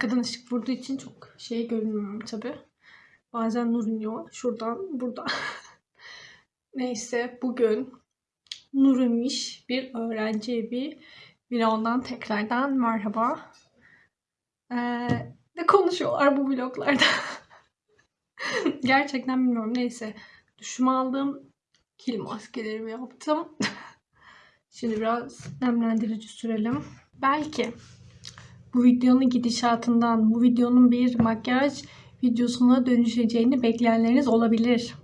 Arkadan ışık vurduğu için çok şey görünmüyor tabi. Bazen nur iniyor. Şuradan, burada. Neyse bugün Nur imiş bir öğrenci bir vlogdan tekrardan merhaba. Ee, ne konuşuyorlar bu vloglarda? Gerçekten bilmiyorum. Neyse. Duşumu aldım. Kil maskelerimi yaptım. Şimdi biraz nemlendirici sürelim. Belki bu videonun gidişatından, bu videonun bir makyaj videosuna dönüşeceğini bekleyenleriniz olabilir.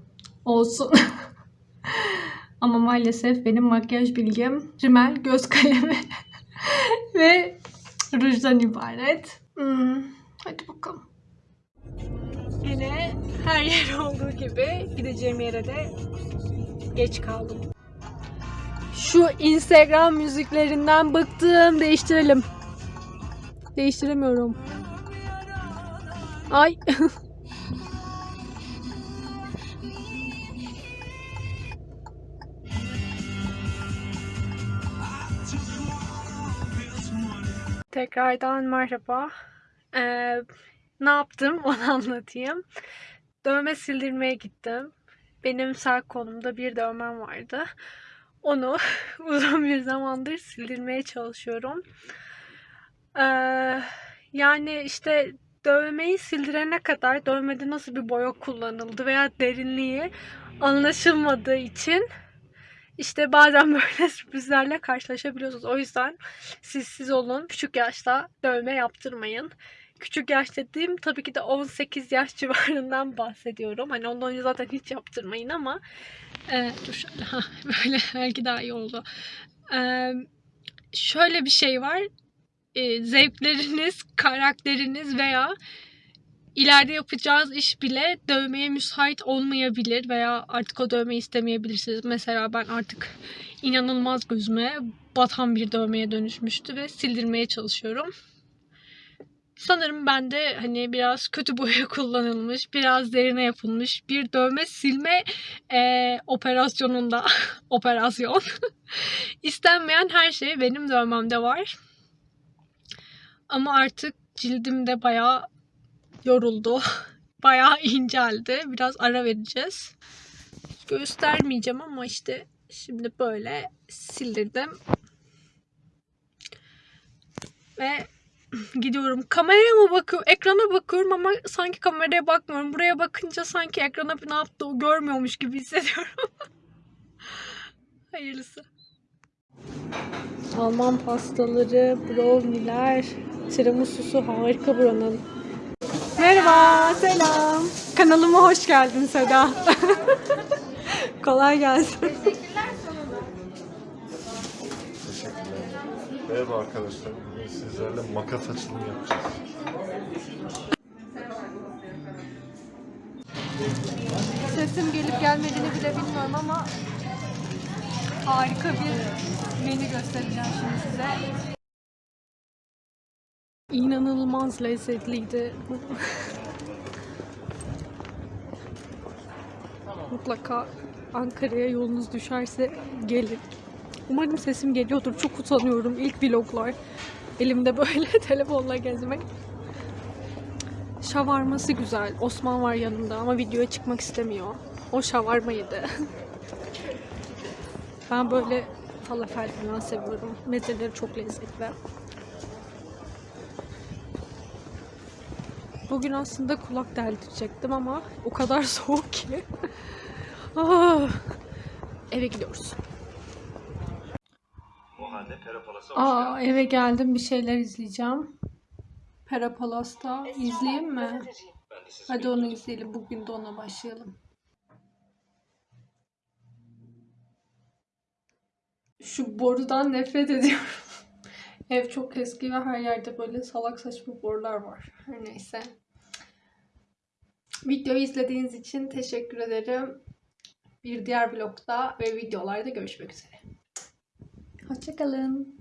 Olsun. Ama maalesef benim makyaj bilgim rimel, göz kalemi ve rujdan ibaret. Hmm, hadi bakalım. Yine her yer olduğu gibi gideceğim yere de geç kaldım. Şu Instagram müziklerinden bıktım. Değiştirelim. Değiştiremiyorum. Ay. Tekrardan merhaba. Ee, ne yaptım onu anlatayım. Dövme sildirmeye gittim. Benim sağ kolumda bir dövmem vardı. Onu uzun bir zamandır sildirmeye çalışıyorum. Ee, yani işte dövmeyi sildirene kadar dövmede nasıl bir boya kullanıldı veya derinliği anlaşılmadığı için işte bazen böyle sürprizlerle karşılaşabiliyorsunuz. O yüzden siz siz olun. Küçük yaşta dövme yaptırmayın. Küçük yaş dediğim tabii ki de 18 yaş civarından bahsediyorum. Hani ondan önce zaten hiç yaptırmayın ama e, dur şöyle böyle belki daha iyi oldu. E, şöyle bir şey var. E, zevkleriniz, karakteriniz veya ileride yapacağınız iş bile dövmeye müsait olmayabilir veya artık o dövmeyi istemeyebilirsiniz. Mesela ben artık inanılmaz gözüme batan bir dövmeye dönüşmüştü ve sildirmeye çalışıyorum. Sanırım ben de hani biraz kötü boya kullanılmış, biraz derine yapılmış bir dövme silme e, operasyonunda operasyon istenmeyen her şey benim dövmemde var. Ama artık cildimde bayağı yoruldu. Bayağı inceldi. Biraz ara vereceğiz. Göstermeyeceğim ama işte şimdi böyle sildirdim. Ve gidiyorum. Kameraya mı bakıyorum? Ekrana bakıyorum ama sanki kameraya bakmıyorum. Buraya bakınca sanki ekrana ne yaptığı görmüyormuş gibi hissediyorum. Hayırlısı. Alman pastaları, brownie'ler, tiramisu'su harika buranın. Merhaba, selam. Kanalıma hoş geldin Seda. Kolay gelsin. Teşekkürler. Merhaba arkadaşlar. Bugün sizlerle makas açılımı yapacağız. Sesim gelip gelmediğini bile bilmiyorum ama harika bir menü göstereceğim şimdi size. İnanılmaz lezzetliydi. Mutlaka Ankara'ya yolunuz düşerse gelin. Umarım sesim geliyordur. Çok utanıyorum. İlk vloglar. Elimde böyle telefonla gezmek. Şavarması güzel. Osman var yanımda ama videoya çıkmak istemiyor. O şavarma yedi. ben böyle falafel falan seviyorum. Mezeleri çok lezzetli. Bugün aslında kulak deldirecektim ama o kadar soğuk ki. Ah! Eve gidiyoruz. O halde Aa eve geldim bir şeyler izleyeceğim. Perapalas'ta izleyeyim mi? Hadi onu izleyelim. Bugün de ona başlayalım. Şu borudan nefret ediyorum. Ev çok eski ve her yerde böyle salak saçma borular var. Her neyse. Videoyu izlediğiniz için teşekkür ederim. Bir diğer vlogda ve videolarda görüşmek üzere. Hoşçakalın.